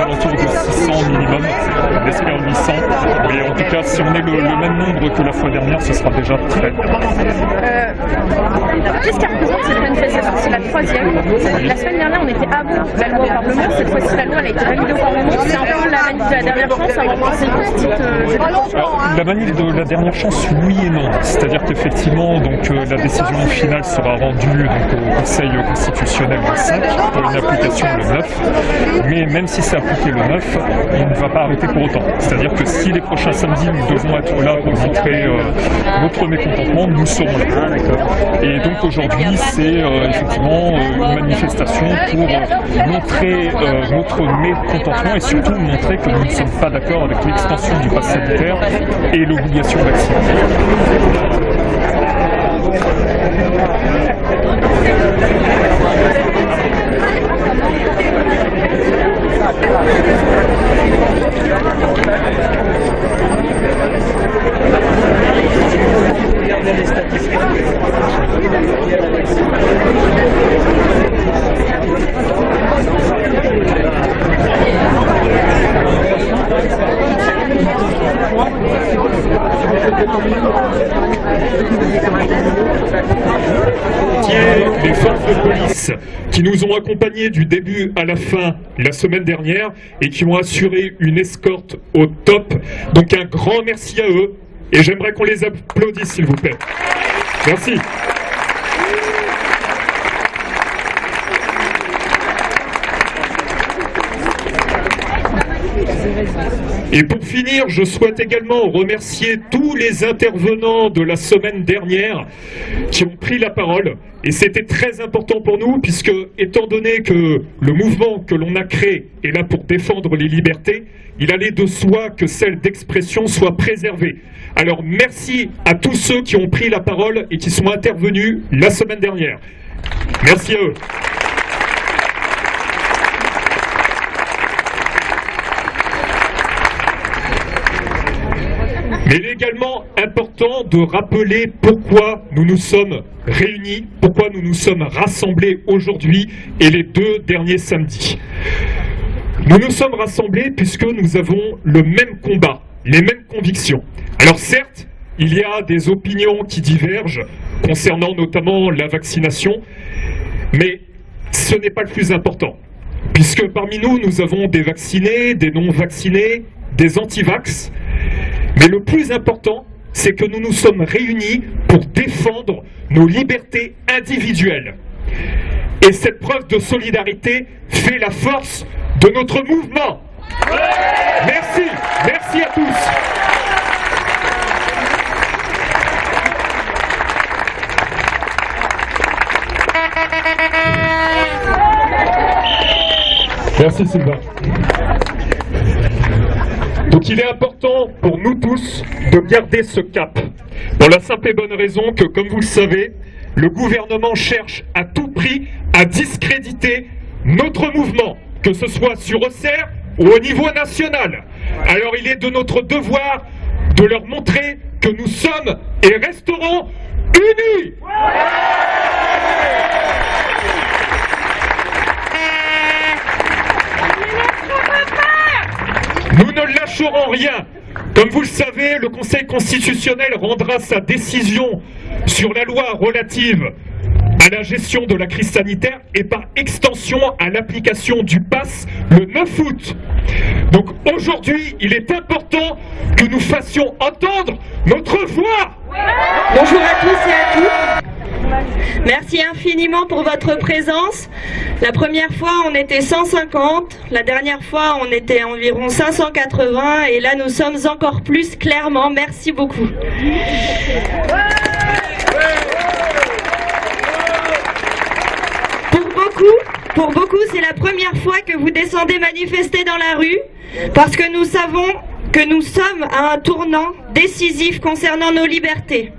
aux alentours de 600 minimum, on espère 800. Mais en tout cas, si on est le, même nombre que la fois dernière, ce sera déjà très bien. Euh, Qu'est-ce qui représente cette manifestation? C'est la troisième. La semaine dernière, on était avant la loi au Parlement. Cette fois-ci, la loi elle a été validée au Parlement. C'est un peu la manif de la dernière chance constitue. euh, la manif de la dernière chance, oui et non. C'est-à-dire qu'effectivement, donc euh, la décision finale sera rendue donc, au Conseil constitutionnel le 5 pour une application le 9. Mais même si c'est appliqué le 9, il ne va pas arrêter pour autant. C'est-à-dire que si les prochains samedis nous devons être là pour montrer euh, notre mécontentement, nous serons là. Et donc aujourd'hui, c'est euh, effectivement euh, une manifestation pour euh, montrer euh, notre mécontentement et surtout montrer que nous ne sommes pas d'accord avec l'extension du pass sanitaire et l'obligation vaccinale. les forces de police qui nous ont accompagnés du début à la fin la semaine dernière et qui ont assuré une escorte au top. Donc un grand merci à eux et j'aimerais qu'on les applaudisse s'il vous plaît. Merci. Et pour finir, je souhaite également remercier tous les intervenants de la semaine dernière qui ont pris la parole. Et c'était très important pour nous, puisque étant donné que le mouvement que l'on a créé est là pour défendre les libertés, il allait de soi que celle d'expression soit préservée. Alors merci à tous ceux qui ont pris la parole et qui sont intervenus la semaine dernière. Merci à eux. Mais il est également important de rappeler pourquoi nous nous sommes réunis, pourquoi nous nous sommes rassemblés aujourd'hui et les deux derniers samedis. Nous nous sommes rassemblés puisque nous avons le même combat, les mêmes convictions. Alors certes, il y a des opinions qui divergent concernant notamment la vaccination, mais ce n'est pas le plus important. Puisque parmi nous, nous avons des vaccinés, des non-vaccinés, des anti-vax, mais le plus important, c'est que nous nous sommes réunis pour défendre nos libertés individuelles. Et cette preuve de solidarité fait la force de notre mouvement. Merci, merci à tous. Merci. Donc il est important pour nous tous de garder ce cap. Pour la simple et bonne raison que, comme vous le savez, le gouvernement cherche à tout prix à discréditer notre mouvement, que ce soit sur Auxerre ou au niveau national. Alors il est de notre devoir de leur montrer que nous sommes et resterons unis. Nous ne lâcherons rien. Comme vous le savez, le Conseil constitutionnel rendra sa décision sur la loi relative à la gestion de la crise sanitaire et par extension à l'application du pass le 9 août. Donc aujourd'hui, il est important que nous fassions entendre notre voix. Bonjour à tous et à toutes. Merci infiniment pour votre présence. La première fois, on était 150. La dernière fois, on était environ 580. Et là, nous sommes encore plus clairement. Merci beaucoup. Pour beaucoup, pour beaucoup, c'est la première fois que vous descendez manifester dans la rue parce que nous savons que nous sommes à un tournant décisif concernant nos libertés.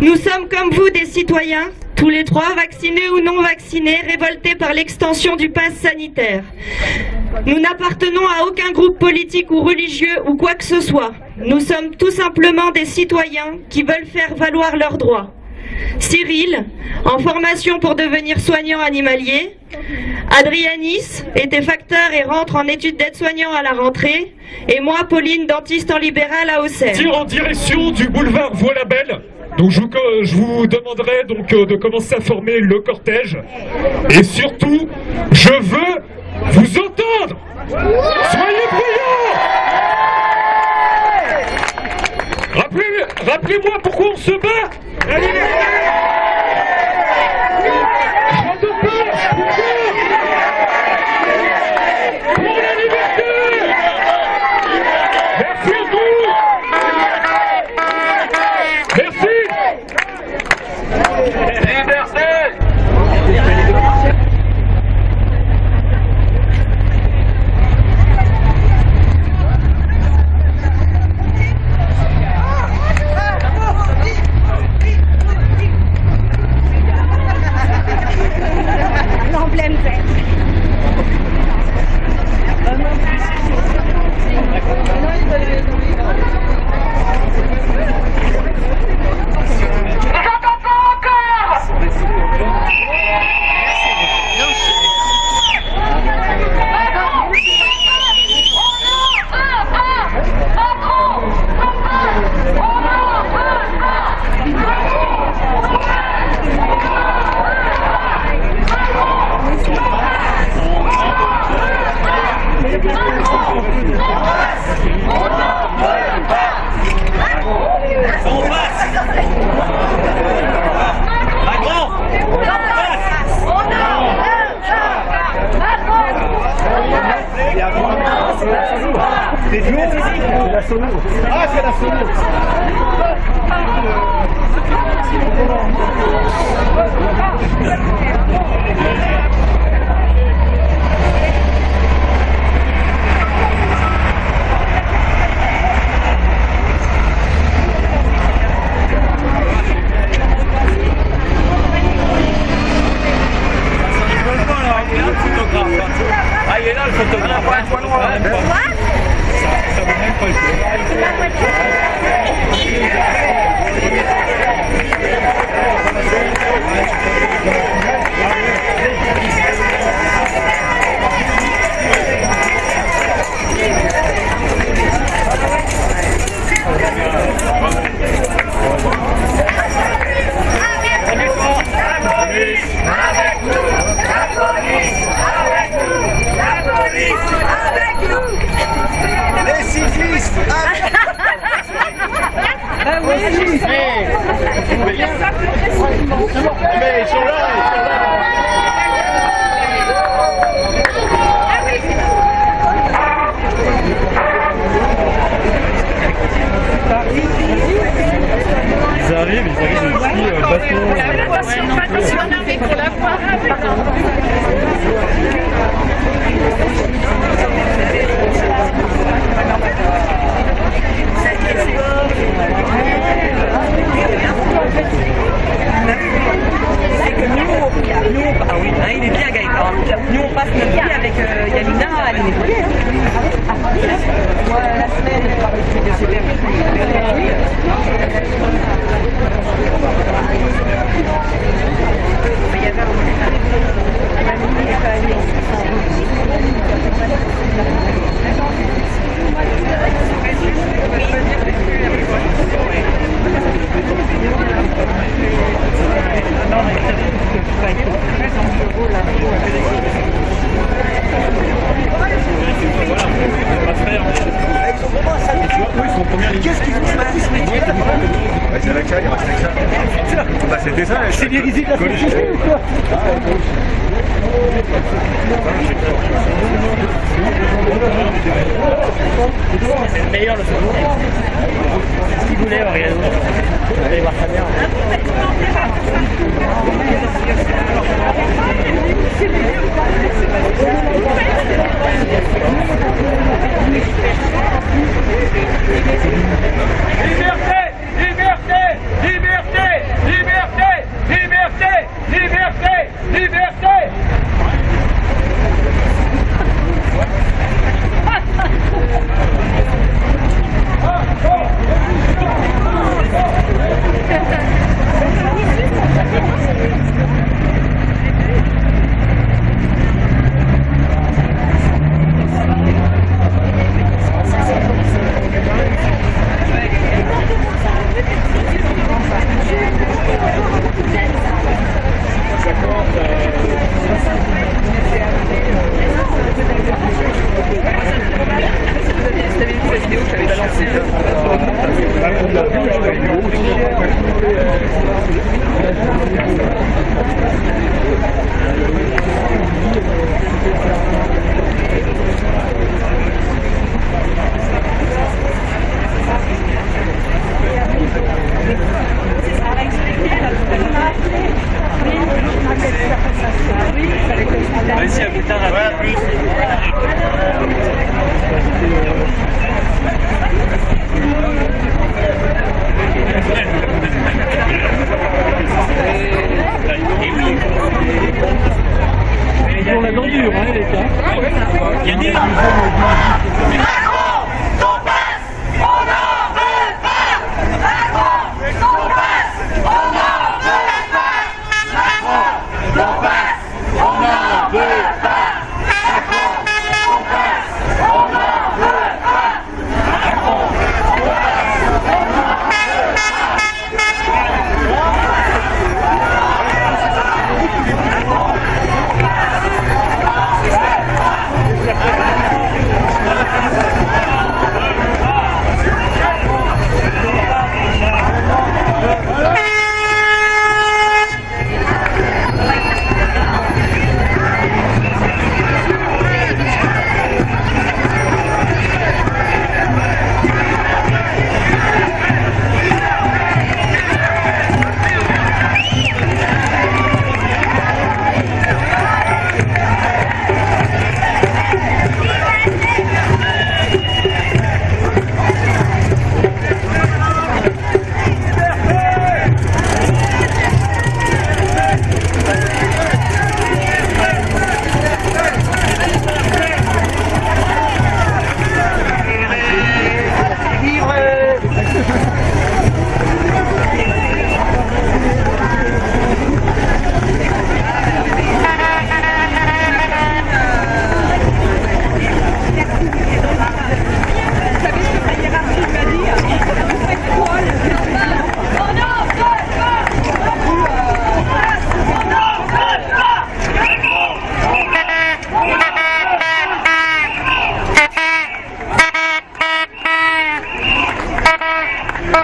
Nous sommes comme vous des citoyens, tous les trois, vaccinés ou non vaccinés, révoltés par l'extension du pass sanitaire. Nous n'appartenons à aucun groupe politique ou religieux ou quoi que ce soit. Nous sommes tout simplement des citoyens qui veulent faire valoir leurs droits. Cyril, en formation pour devenir soignant animalier. Adrianis était facteur et rentre en études d'aide-soignant à la rentrée. Et moi, Pauline, dentiste en libéral à Auxerre. Tire en direction du boulevard Voie-la-Belle. Donc je vous, je vous demanderai donc euh, de commencer à former le cortège. Et surtout, je veux vous entendre Soyez bruyants Rappelez- Rappelez-moi pourquoi on se bat c'est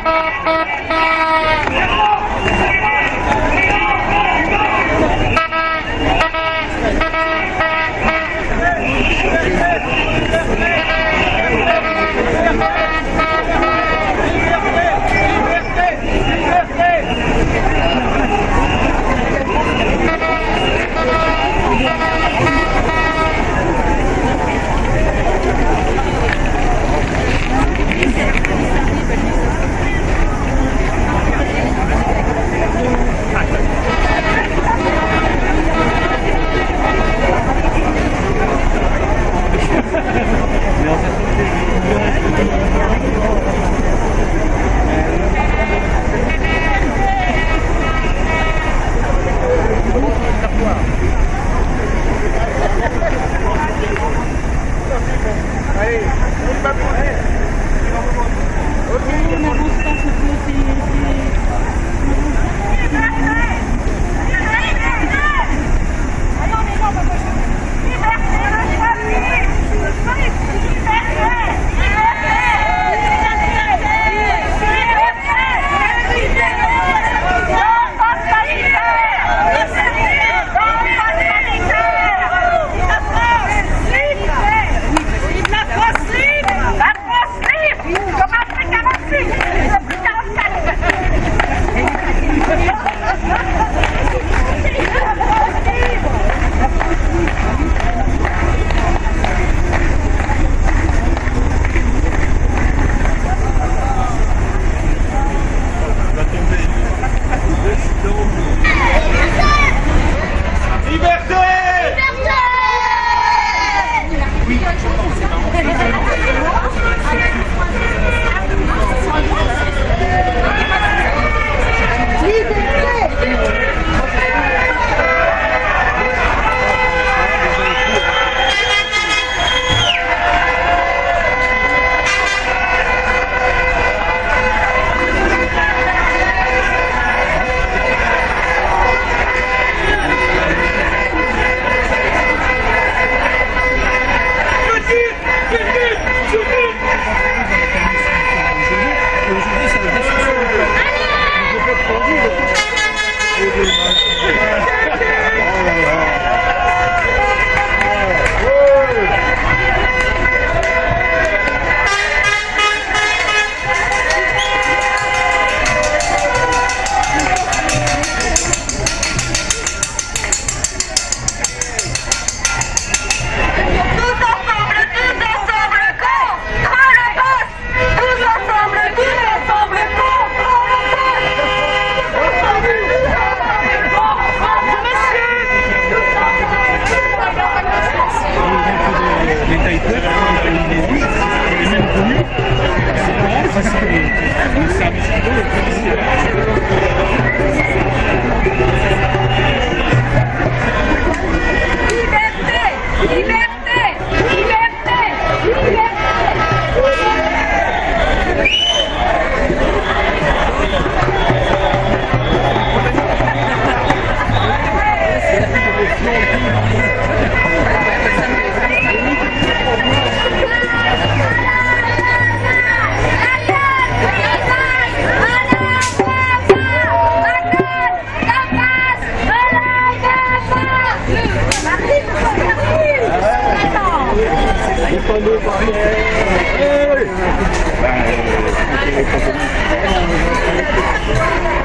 Comme Afrique Hey, hey, hey. Thank you.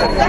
Donc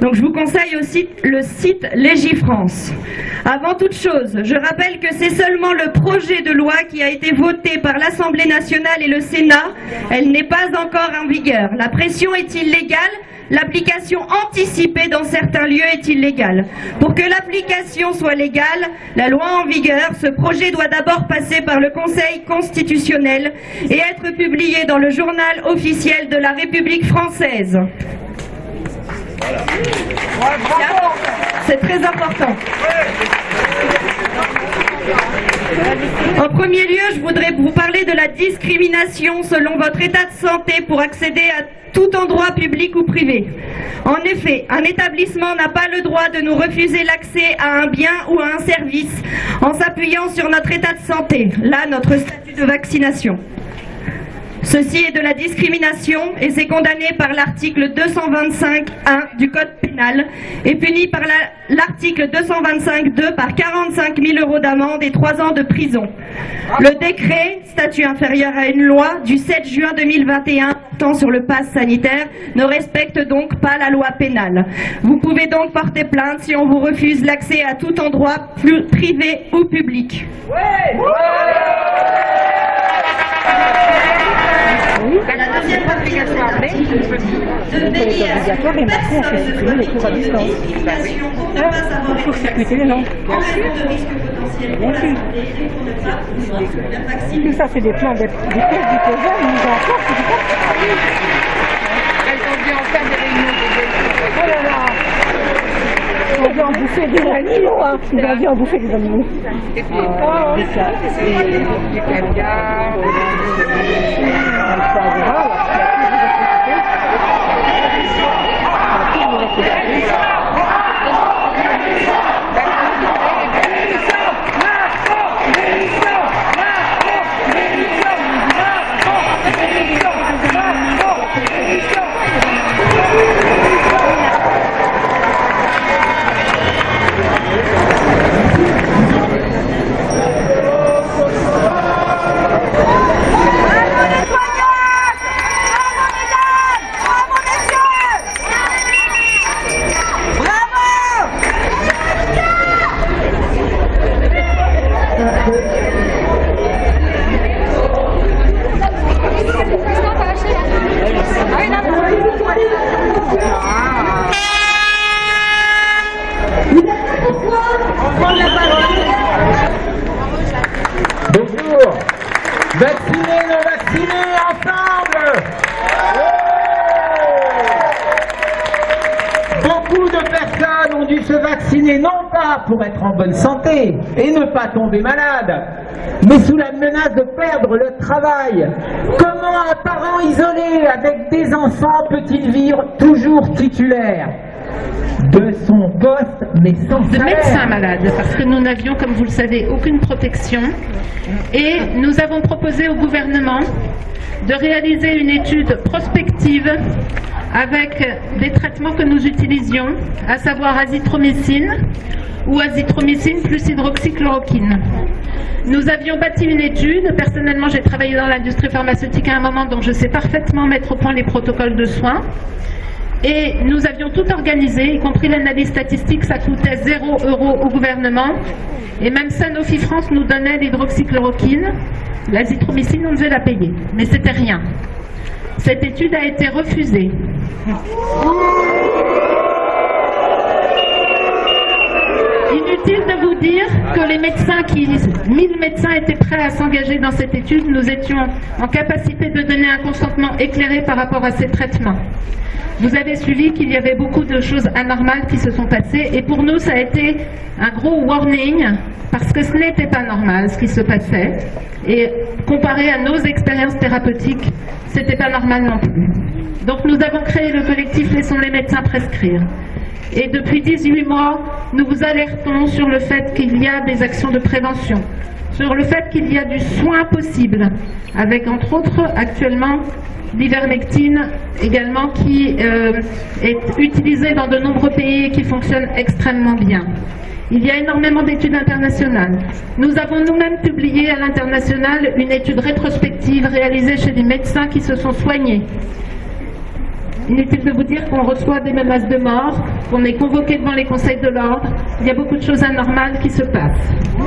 Donc je vous conseille aussi le site Légifrance. Avant toute chose, je rappelle que c'est seulement le projet de loi qui a été voté par l'Assemblée nationale et le Sénat. Elle n'est pas encore en vigueur. La pression est illégale L'application anticipée dans certains lieux est illégale. Pour que l'application soit légale, la loi en vigueur, ce projet doit d'abord passer par le Conseil constitutionnel et être publié dans le journal officiel de la République française. C'est très important. En premier lieu, je voudrais vous parler de la discrimination selon votre état de santé pour accéder à tout endroit public ou privé. En effet, un établissement n'a pas le droit de nous refuser l'accès à un bien ou à un service en s'appuyant sur notre état de santé, là notre statut de vaccination. Ceci est de la discrimination et c'est condamné par l'article 225.1 du Code pénal et puni par l'article 225.2 par 45 000 euros d'amende et 3 ans de prison. Le décret, statut inférieur à une loi, du 7 juin 2021 portant sur le pass sanitaire ne respecte donc pas la loi pénale. Vous pouvez donc porter plainte si on vous refuse l'accès à tout endroit privé ou public. Raison de et pour ne pas pouvoir se faire vacciner. Tout ça, c'est des plans, des, pièces c'est du Elles ont dû en faire des réunions de Oh là là On vient en bouffer des animaux, hein. On vient en bouffer des animaux. Et caviar, non pas pour être en bonne santé et ne pas tomber malade, mais sous la menace de perdre le travail. Comment un parent isolé avec des enfants peut-il vivre toujours titulaire de son poste, mais sans de salaire? médecins malades, parce que nous n'avions, comme vous le savez, aucune protection. Et nous avons proposé au gouvernement de réaliser une étude prospective avec des traitements que nous utilisions, à savoir azithromycine ou azithromycine plus hydroxychloroquine. Nous avions bâti une étude. Personnellement, j'ai travaillé dans l'industrie pharmaceutique à un moment, donc je sais parfaitement mettre au point les protocoles de soins. Et nous avions tout organisé, y compris l'analyse statistique, ça coûtait 0 euros au gouvernement. Et même Sanofi France nous donnait l'hydroxychloroquine. L'azithromycine, on devait la payer. Mais c'était rien. Cette étude a été refusée. Inutile de vous dire que les médecins qui, 1000 médecins étaient prêts à s'engager dans cette étude, nous étions en capacité de donner un consentement éclairé par rapport à ces traitements. Vous avez suivi qu'il y avait beaucoup de choses anormales qui se sont passées et pour nous ça a été un gros warning parce que ce n'était pas normal ce qui se passait et comparé à nos expériences thérapeutiques, c'était pas normal non plus. Donc nous avons créé le collectif Laissons les médecins prescrire. Et depuis 18 mois, nous vous alertons sur le fait qu'il y a des actions de prévention, sur le fait qu'il y a du soin possible, avec entre autres actuellement l'ivermectine également qui euh, est utilisée dans de nombreux pays et qui fonctionne extrêmement bien. Il y a énormément d'études internationales. Nous avons nous-mêmes publié à l'international une étude rétrospective réalisée chez des médecins qui se sont soignés. Inutile de vous dire qu'on reçoit des menaces de mort, qu'on est convoqué devant les conseils de l'ordre. Il y a beaucoup de choses anormales qui se passent. Nous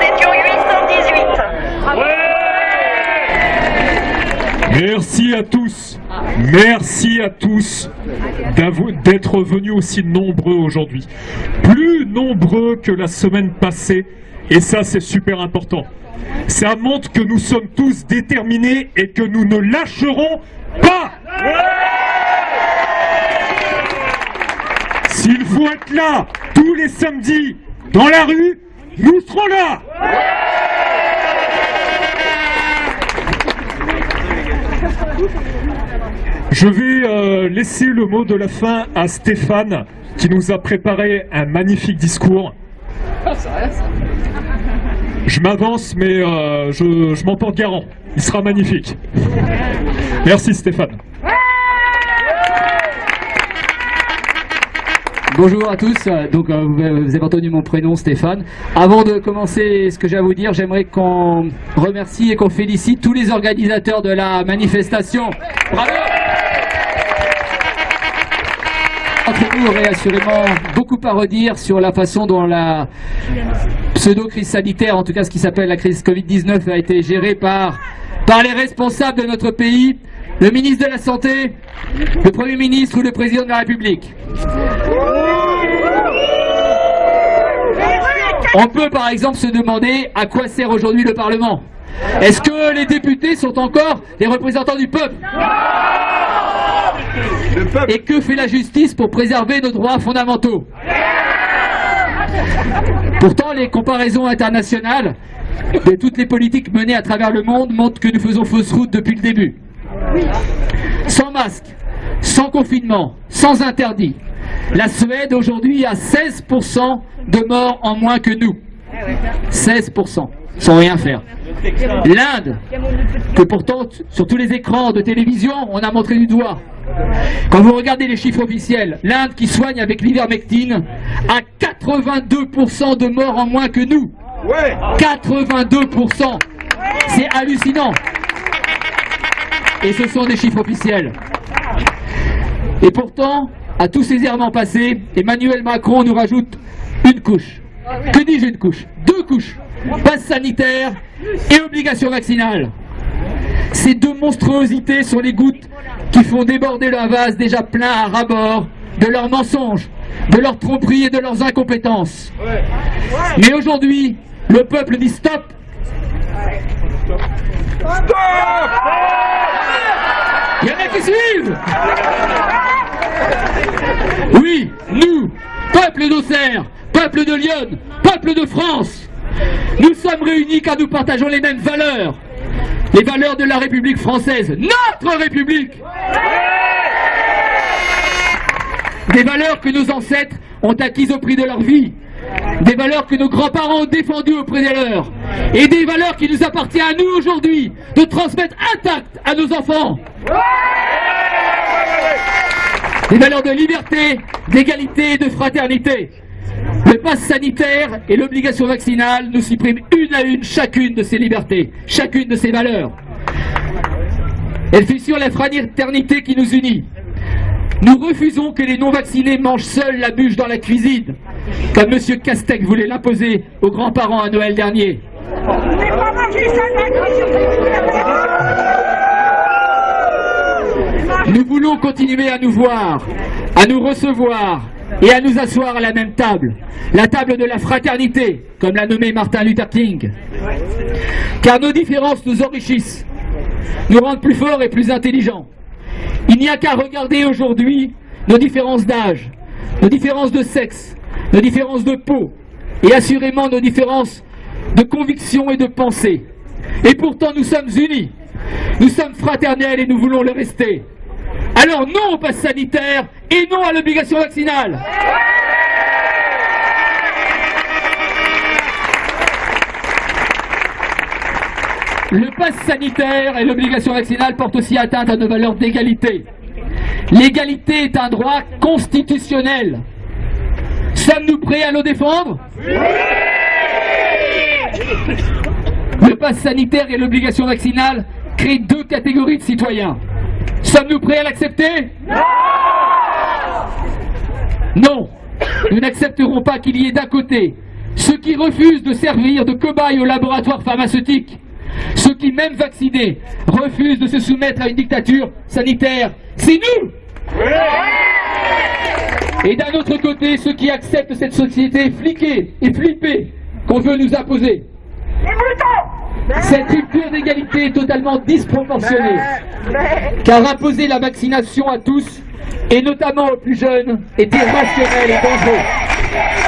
étions 818. Merci à tous. Merci à tous d'être venus aussi nombreux aujourd'hui. Plus nombreux que la semaine passée. Et ça, c'est super important. Ça montre que nous sommes tous déterminés et que nous ne lâcherons pas. S'il faut être là tous les samedis dans la rue, nous serons là. Je vais euh, laisser le mot de la fin à Stéphane qui nous a préparé un magnifique discours. Je m'avance mais euh, je, m'en porte garant. Il sera magnifique. Merci Stéphane. Bonjour à tous, donc euh, vous avez entendu mon prénom Stéphane. Avant de commencer ce que j'ai à vous dire, j'aimerais qu'on remercie et qu'on félicite tous les organisateurs de la manifestation. Entre nous, aurait assurément beaucoup à redire sur la façon dont la pseudo-crise sanitaire, en tout cas ce qui s'appelle la crise Covid-19, a été gérée par par les responsables de notre pays, le ministre de la Santé, le Premier ministre ou le Président de la République. On peut par exemple se demander à quoi sert aujourd'hui le Parlement. Est-ce que les députés sont encore les représentants du peuple? Et que fait la justice pour préserver nos droits fondamentaux Pourtant, les comparaisons internationales de toutes les politiques menées à travers le monde montrent que nous faisons fausse route depuis le début. Sans masque, sans confinement, sans interdit, la Suède aujourd'hui a 16% de morts en moins que nous. 16%, sans rien faire. L'Inde, que pourtant sur tous les écrans de télévision, on a montré du doigt. Quand vous regardez les chiffres officiels, l'Inde qui soigne avec l'ivermectine a 82% de morts en moins que nous. 82% C'est hallucinant Et ce sont des chiffres officiels. Et pourtant, à tous ces errements passés, Emmanuel Macron nous rajoute une couche. Que dis-je une couche? Deux couches. Passe sanitaire et obligation vaccinale. Ces deux monstruosités sont les gouttes qui font déborder le vase déjà plein à ras-bord de leurs mensonges, de leurs tromperies et de leurs incompétences. Mais aujourd'hui, le peuple dit stop Stop Il y en a qui suivent Oui, nous, peuple d'Auxerre, peuple de Lyon, peuple de France, nous sommes réunis car nous partageons les mêmes valeurs. Les valeurs de la République française, notre République Des valeurs que nos ancêtres ont acquises au prix de leur vie, des valeurs que nos grands-parents ont défendues auprès des leurs, et des valeurs qui nous appartiennent à nous aujourd'hui de transmettre intactes à nos enfants. Des valeurs de liberté, d'égalité et de fraternité. Le pass sanitaire et l'obligation vaccinale nous suppriment une à une chacune de ces libertés, chacune de ces valeurs. Elle sur la fraternité qui nous unit. Nous refusons que les non-vaccinés mangent seuls la bûche dans la cuisine, comme M. Castex voulait l'imposer aux grands-parents à Noël dernier. Nous voulons continuer à nous voir, à nous recevoir et à nous asseoir à la même table, la table de la fraternité, comme l'a nommé Martin Luther King. Car nos différences nous enrichissent, nous rendent plus forts et plus intelligents. Il n'y a qu'à regarder aujourd'hui nos différences d'âge, nos différences de sexe, nos différences de peau, et assurément nos différences de conviction et de pensée. Et pourtant nous sommes unis, nous sommes fraternels et nous voulons le rester. Alors non au pass sanitaire et non à l'obligation vaccinale. Le pass sanitaire et l'obligation vaccinale portent aussi atteinte à nos valeurs d'égalité. L'égalité est un droit constitutionnel. Sommes-nous prêts à le défendre? Le pass sanitaire et l'obligation vaccinale créent deux catégories de citoyens. Sommes-nous prêts à l'accepter? Non! Nous n'accepterons pas qu'il y ait d'un côté ceux qui refusent de servir de cobayes au laboratoire pharmaceutique, ceux qui, même vaccinés, refusent de se soumettre à une dictature sanitaire. C'est nous! Et d'un autre côté, ceux qui acceptent cette société fliquée et flippée qu'on veut nous imposer. Cette rupture d'égalité est totalement disproportionnée, car imposer la vaccination à tous, et notamment aux plus jeunes, est irrationnel et dangereux.